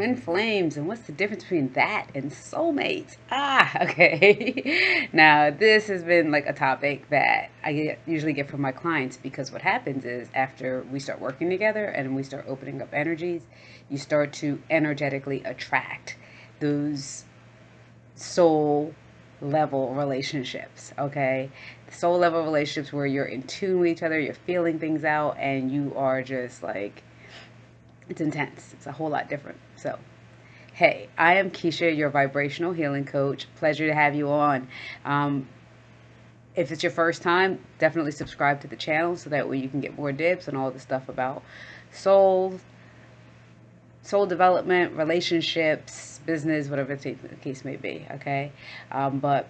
twin flames and what's the difference between that and soulmates? Ah okay. Now this has been like a topic that i get, usually get from my clients because what happens is after we start working together and we start opening up energies you start to energetically attract those soul level relationships okay? Soul level relationships where you're in tune with each other you're feeling things out and you are just like it's intense. It's a whole lot different. So, hey, I am Keisha, your vibrational healing coach. Pleasure to have you on. Um, if it's your first time, definitely subscribe to the channel so that way you can get more dibs and all the stuff about soul, soul development, relationships, business, whatever the case may be. Okay, um, but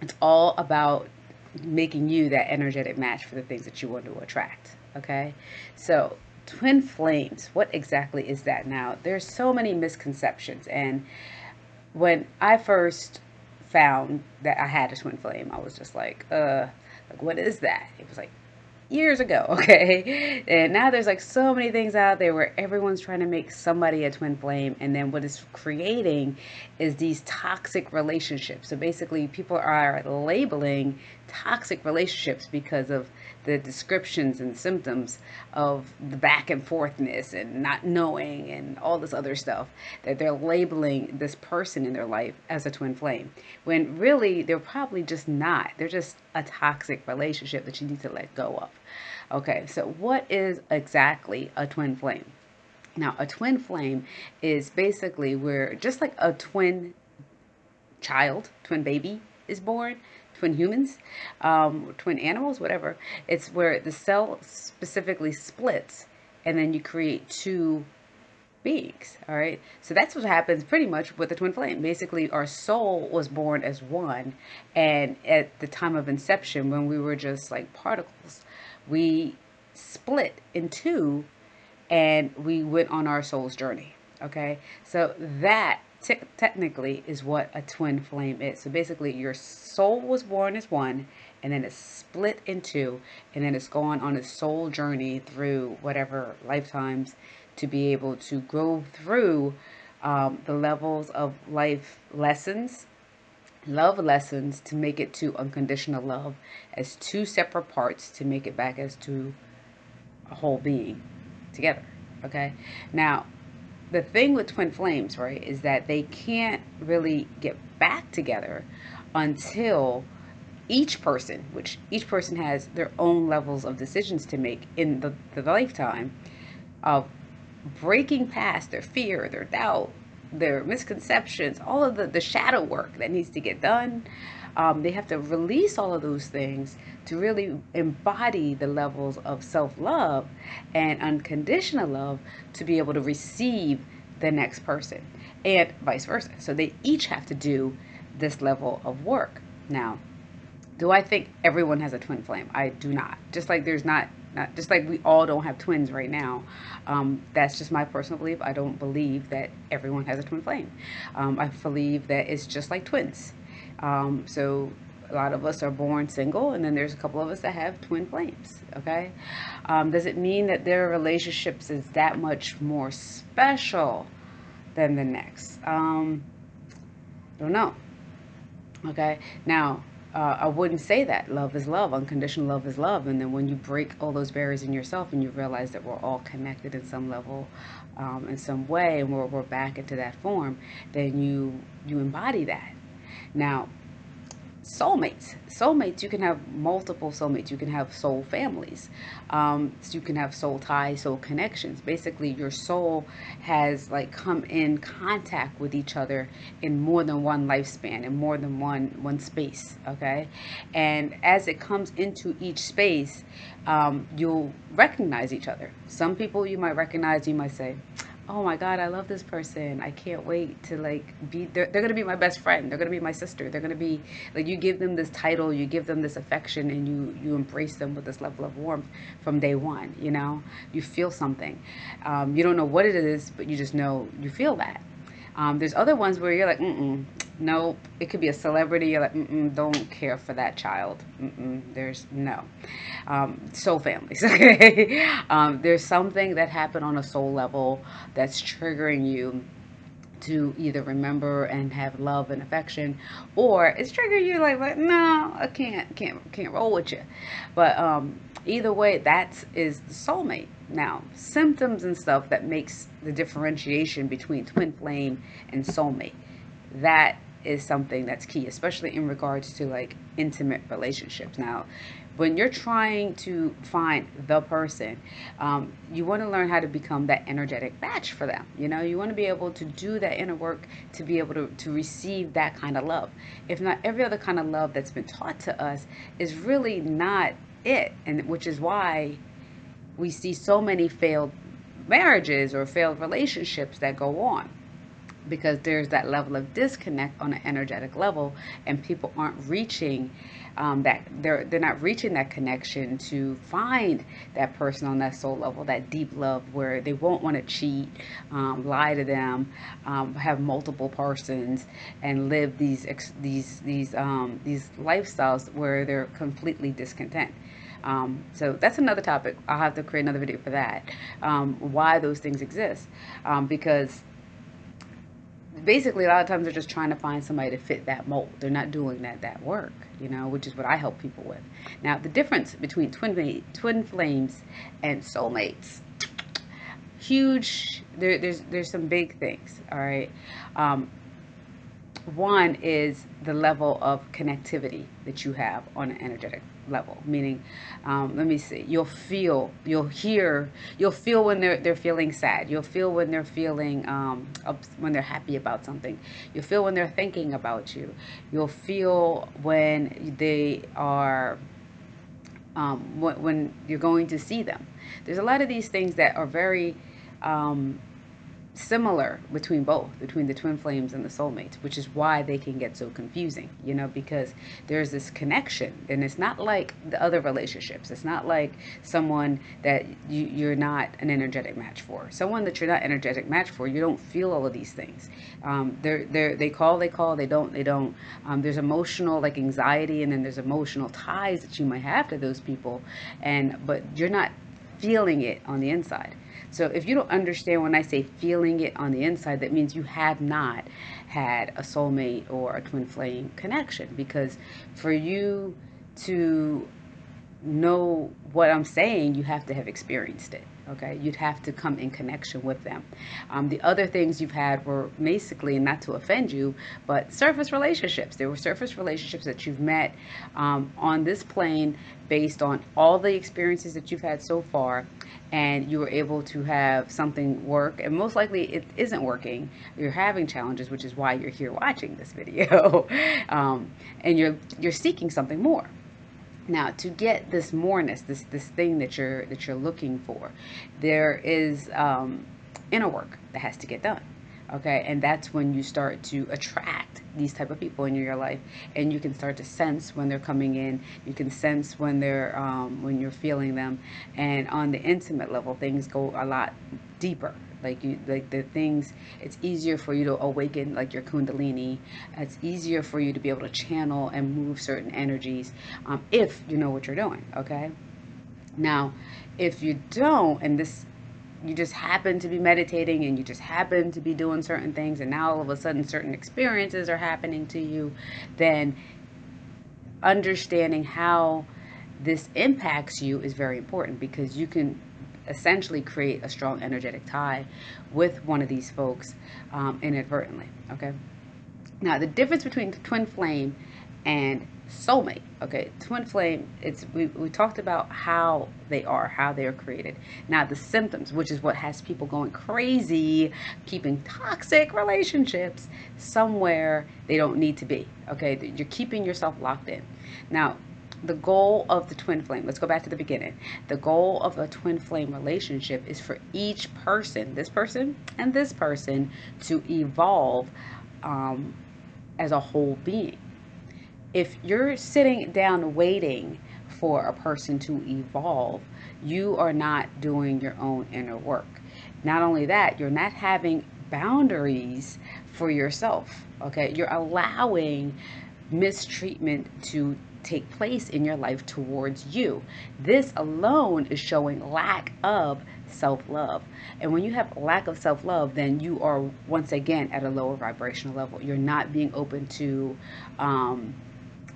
it's all about making you that energetic match for the things that you want to attract. Okay, so twin flames what exactly is that now there's so many misconceptions and when i first found that i had a twin flame i was just like uh like what is that it was like years ago, okay? And now there's like so many things out there where everyone's trying to make somebody a twin flame. And then what it's creating is these toxic relationships. So basically, people are labeling toxic relationships because of the descriptions and symptoms of the back and forthness and not knowing and all this other stuff that they're labeling this person in their life as a twin flame when really they're probably just not. They're just a toxic relationship that you need to let go of. Okay so what is exactly a twin flame? Now a twin flame is basically where just like a twin child twin baby is born twin humans, um, twin animals, whatever. It's where the cell specifically splits and then you create two beings. All right. So that's what happens pretty much with the twin flame. Basically, our soul was born as one. And at the time of inception, when we were just like particles, we split in two and we went on our soul's journey. Okay. So that technically is what a twin flame is. So basically, your soul was born as one, and then it's split in two, and then it's gone on a soul journey through whatever lifetimes to be able to go through um, the levels of life lessons, love lessons to make it to unconditional love as two separate parts to make it back as to a whole being together. Okay, now the thing with twin flames, right, is that they can't really get back together until each person, which each person has their own levels of decisions to make in the, the lifetime of breaking past their fear, their doubt, their misconceptions, all of the, the shadow work that needs to get done. Um, they have to release all of those things to really embody the levels of self love and unconditional love to be able to receive the next person and vice versa. So they each have to do this level of work. Now, do I think everyone has a twin flame? I do not. Just like there's not, not just like we all don't have twins right now. Um, that's just my personal belief. I don't believe that everyone has a twin flame. Um, I believe that it's just like twins. Um, so a lot of us are born single, and then there's a couple of us that have twin flames. Okay, um, does it mean that their relationships is that much more special than the next? Um, don't know. Okay, now uh, I wouldn't say that. Love is love, unconditional love is love, and then when you break all those barriers in yourself and you realize that we're all connected in some level, um, in some way, and we're, we're back into that form, then you you embody that. Now, soulmates. Soulmates, you can have multiple soulmates. You can have soul families. Um, so you can have soul ties, soul connections. Basically, your soul has like come in contact with each other in more than one lifespan, in more than one one space. Okay, and as it comes into each space, um, you'll recognize each other. Some people you might recognize. You might say oh my god i love this person. I can't wait to like be they're, they're gonna be my best friend. They're gonna be my sister. They're gonna be like you give them this title you give them this affection and you you embrace them with this level of warmth from day one you know? You feel something. Um, you don't know what it is but you just know you feel that um, there's other ones where you're like mm nope. It could be a celebrity. You're like, Mm-mm, don't care for that child. Mm-mm, there's no. Um, soul families, okay? um, there's something that happened on a soul level that's triggering you to either remember and have love and affection or it's triggering you like, like no i can't can't can't roll with you but um either way that is the soulmate now symptoms and stuff that makes the differentiation between twin flame and soulmate that is something that's key, especially in regards to like intimate relationships. Now, when you're trying to find the person, um, you want to learn how to become that energetic match for them. You know, you want to be able to do that inner work to be able to, to receive that kind of love. If not, every other kind of love that's been taught to us is really not it, and which is why we see so many failed marriages or failed relationships that go on because there's that level of disconnect on an energetic level and people aren't reaching um, that they're they're not reaching that connection to find that person on that soul level that deep love where they won't want to cheat um, lie to them um, have multiple persons and live these these these um, these lifestyles where they're completely discontent um, so that's another topic. I'll have to create another video for that. Um, why those things exist. Um, because basically a lot of times they're just trying to find somebody to fit that mold they're not doing that that work you know which is what i help people with now the difference between twin twin flames and soulmates huge there, there's there's some big things all right um, one is the level of connectivity that you have on an energetic level meaning um, let me see you'll feel you'll hear you'll feel when they're they're feeling sad. You'll feel when they're feeling um, when they're happy about something. You'll feel when they're thinking about you. You'll feel when they are um, when, when you're going to see them. There's a lot of these things that are very um, similar between both, between the twin flames and the soulmates, which is why they can get so confusing, you know, because there's this connection and it's not like the other relationships. It's not like someone that you, you're not an energetic match for. Someone that you're not energetic match for, you don't feel all of these things. Um, they're, they're, they call, they call, they don't, they don't. Um, there's emotional like anxiety and then there's emotional ties that you might have to those people. And, but you're not feeling it on the inside. So if you don't understand when I say feeling it on the inside, that means you have not had a soulmate or a twin flame connection. Because for you to know what I'm saying, you have to have experienced it okay? You'd have to come in connection with them. Um, the other things you've had were basically not to offend you but surface relationships. There were surface relationships that you've met um, on this plane based on all the experiences that you've had so far and you were able to have something work. And most likely it isn't working. You're having challenges which is why you're here watching this video. Um, and you're you're seeking something more now, to get this moreness, this this thing that you're that you're looking for, there is um, inner work that has to get done. Okay, and that's when you start to attract these type of people in your life, and you can start to sense when they're coming in. You can sense when they're um, when you're feeling them, and on the intimate level, things go a lot deeper like you like the things it's easier for you to awaken like your kundalini. It's easier for you to be able to channel and move certain energies um, if you know what you're doing okay? Now if you don't and this you just happen to be meditating and you just happen to be doing certain things and now all of a sudden certain experiences are happening to you then understanding how this impacts you is very important because you can essentially create a strong energetic tie with one of these folks um, inadvertently. Okay. Now the difference between twin flame and soulmate. Okay, twin flame. It's we we talked about how they are, how they are created. Now the symptoms, which is what has people going crazy, keeping toxic relationships somewhere they don't need to be. Okay, you're keeping yourself locked in. Now the goal of the twin flame, let's go back to the beginning. The goal of a twin flame relationship is for each person, this person and this person, to evolve um, as a whole being. If you're sitting down waiting for a person to evolve, you are not doing your own inner work. Not only that, you're not having boundaries for yourself. Okay, you're allowing mistreatment to take place in your life towards you. This alone is showing lack of self love. And when you have lack of self love, then you are once again at a lower vibrational level. You're not being open to um,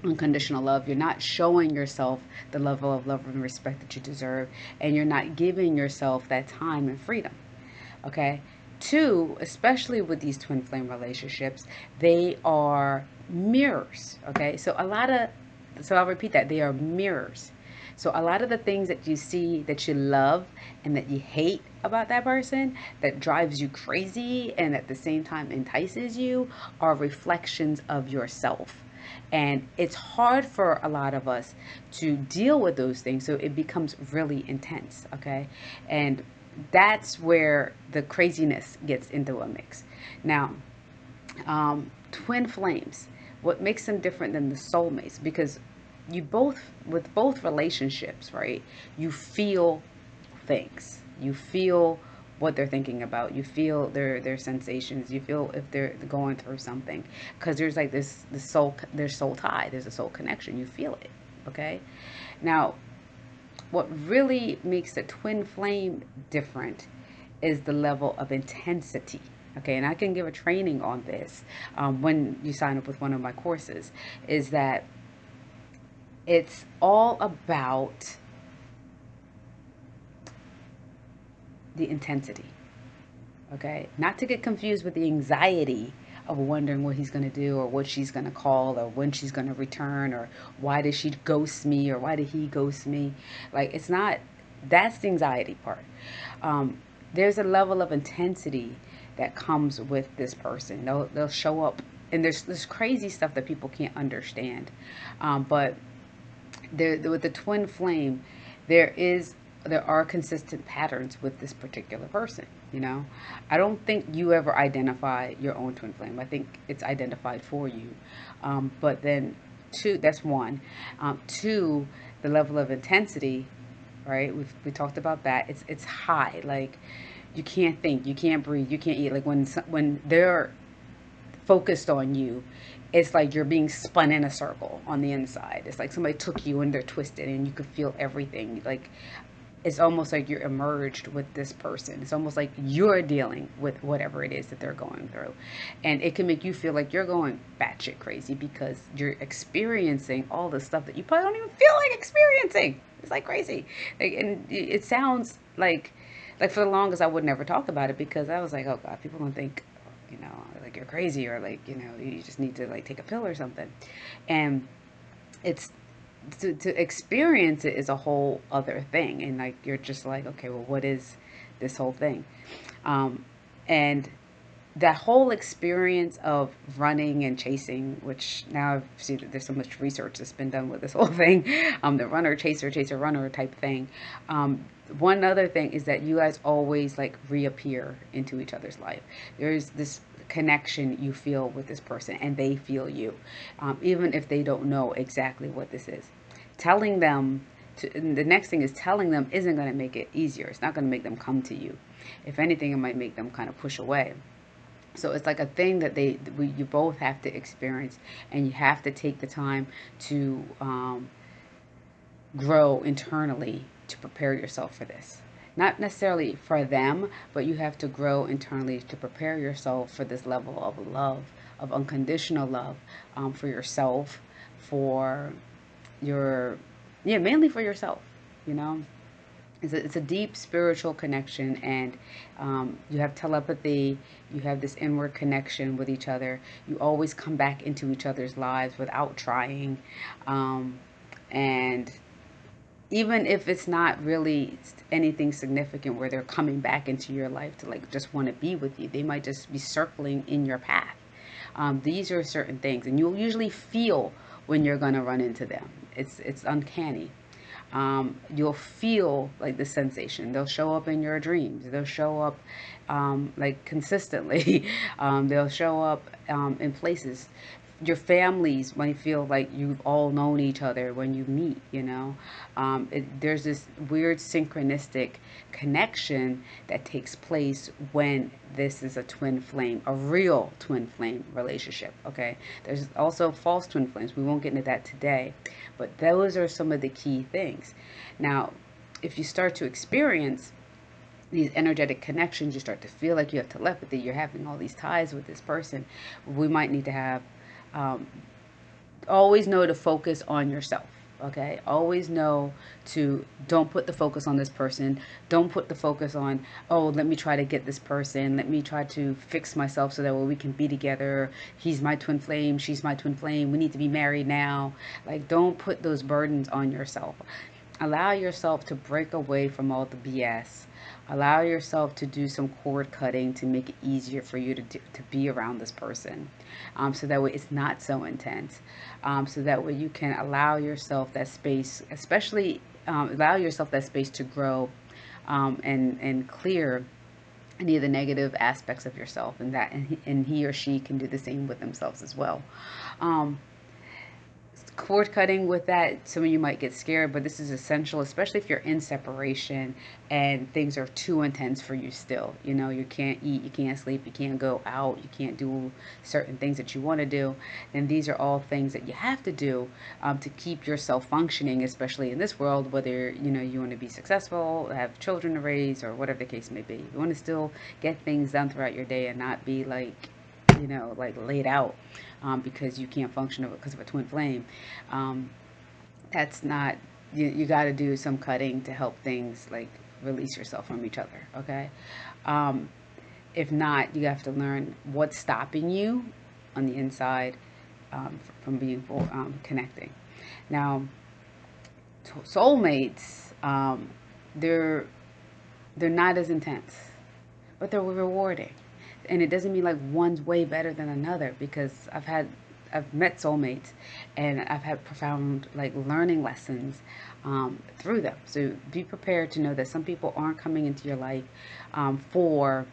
unconditional love. You're not showing yourself the level of love and respect that you deserve, and you're not giving yourself that time and freedom. Okay. Two, especially with these twin flame relationships, they are mirrors. Okay. So a lot of, so I'll repeat that they are mirrors. So a lot of the things that you see that you love and that you hate about that person that drives you crazy and at the same time entices you are reflections of yourself. And it's hard for a lot of us to deal with those things. So it becomes really intense. Okay. And that's where the craziness gets into a mix. Now, um, twin flames, what makes them different than the soulmates? Because you both, with both relationships, right, you feel things. You feel what they're thinking about. You feel their their sensations. You feel if they're going through something because there's like this the soul there's soul tie. There's a soul connection. You feel it. Okay. Now, what really makes the twin flame different is the level of intensity. Okay, and I can give a training on this um, when you sign up with one of my courses. Is that it's all about the intensity. Okay? Not to get confused with the anxiety of wondering what he's going to do or what she's going to call or when she's going to return or why did she ghost me or why did he ghost me. Like, it's not, that's the anxiety part. Um, there's a level of intensity that comes with this person. They'll, they'll show up and there's this crazy stuff that people can't understand. Um, but there, with the twin flame, there is there are consistent patterns with this particular person you know? I don't think you ever identify your own twin flame. I think it's identified for you. Um, but then two that's one. Um, two the level of intensity right? We've we talked about that. It's it's high. Like you can't think you can't breathe you can't eat like when when they're focused on you it's like you're being spun in a circle on the inside. It's like somebody took you and they're twisted and you could feel everything. Like it's almost like you're emerged with this person. It's almost like you're dealing with whatever it is that they're going through. And it can make you feel like you're going batshit crazy because you're experiencing all the stuff that you probably don't even feel like experiencing. It's like crazy. Like, and it sounds like, like for the longest, I would never talk about it because I was like, oh God, people don't think, you know, like you're crazy or like, you know, you just need to like take a pill or something. And it's to, to experience it is a whole other thing and like you're just like okay well what is this whole thing um, and that whole experience of running and chasing which now i've seen that there's so much research that's been done with this whole thing um, the runner chaser chaser runner type thing um, one other thing is that you guys always like reappear into each other's life there's this connection you feel with this person and they feel you, um, even if they don't know exactly what this is. Telling them, to, the next thing is telling them isn't going to make it easier. It's not going to make them come to you. If anything, it might make them kind of push away. So it's like a thing that they we, you both have to experience, and you have to take the time to um, grow internally to prepare yourself for this not necessarily for them, but you have to grow internally to prepare yourself for this level of love, of unconditional love um, for yourself, for your, yeah, mainly for yourself, you know. It's a, it's a deep spiritual connection, and um, you have telepathy, you have this inward connection with each other. You always come back into each other's lives without trying. Um, and even if it's not really anything significant where they're coming back into your life to like just want to be with you they might just be circling in your path um, these are certain things and you'll usually feel when you're going to run into them it's it's uncanny um, you'll feel like the sensation. They'll show up in your dreams. They'll show up um, like consistently. Um, they'll show up um, in places your families might feel like you've all known each other when you meet, you know. Um, it, there's this weird synchronistic connection that takes place when this is a twin flame, a real twin flame relationship, okay? There's also false twin flames. We won't get into that today, but those are some of the key things. Now, if you start to experience these energetic connections, you start to feel like you have telepathy, you're having all these ties with this person, we might need to have um, always know to focus on yourself okay? Always know to don't put the focus on this person. Don't put the focus on oh let me try to get this person. Let me try to fix myself so that we can be together. He's my twin flame she's my twin flame. We need to be married now. Like don't put those burdens on yourself. Allow yourself to break away from all the bs allow yourself to do some cord cutting to make it easier for you to, do, to be around this person um, so that way it's not so intense. Um, so that way you can allow yourself that space especially um, allow yourself that space to grow um, and and clear any of the negative aspects of yourself and that and he, and he or she can do the same with themselves as well. Um, cord cutting with that, some of you might get scared, but this is essential, especially if you're in separation and things are too intense for you still. You know, you can't eat, you can't sleep, you can't go out, you can't do certain things that you want to do. And these are all things that you have to do um, to keep yourself functioning, especially in this world, whether, you know, you want to be successful, have children to raise, or whatever the case may be. You want to still get things done throughout your day and not be like, you know, like laid out um, because you can't function because of a twin flame. Um, that's not, you, you got to do some cutting to help things like release yourself from each other, okay? Um, if not, you have to learn what's stopping you on the inside um, from being for, um, connecting. Now, soulmates, um, they're they're not as intense, but they're rewarding and it doesn't mean like one's way better than another because I've had I've met soulmates and I've had profound like learning lessons um, through them. So be prepared to know that some people aren't coming into your life um, for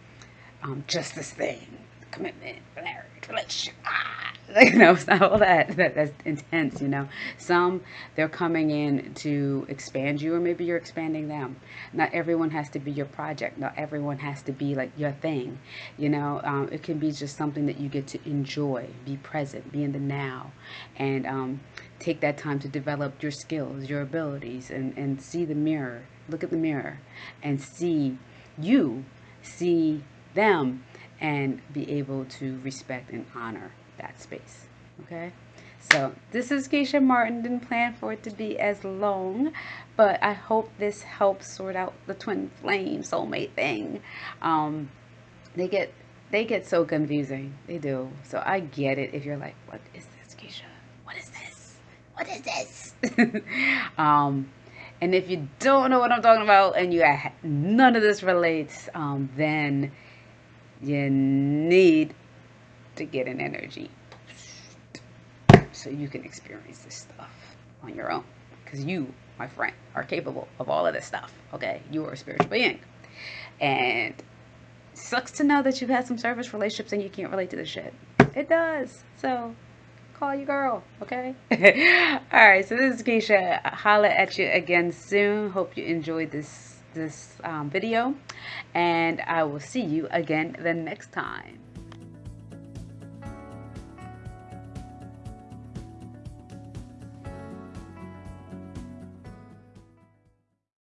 um, just this thing, commitment, marriage, relationship. Ah, you know, it's not all that, that that's intense, you know. Some they're coming in to expand you or maybe you're expanding them. Not everyone has to be your project. Not everyone has to be like your thing. You know, um, it can be just something that you get to enjoy, be present, be in the now, and um, take that time to develop your skills, your abilities, and, and see the mirror. Look at the mirror and see you, see them, and be able to respect and honor that space. Okay. So this is Keisha Martin. Didn't plan for it to be as long, but I hope this helps sort out the twin flame soulmate thing. Um, they get they get so confusing. They do. So I get it if you're like, what is this, Keisha? What is this? What is this? um, and if you don't know what I'm talking about and you none of this relates, um, then you need to get an energy so you can experience this stuff on your own. Because you my friend are capable of all of this stuff okay? You are a spiritual being. And sucks to know that you've had some service relationships and you can't relate to this shit. It does. So call your girl okay? All right so this is keisha. Holla at you again soon. Hope you enjoyed this this um, video. And i will see you again the next time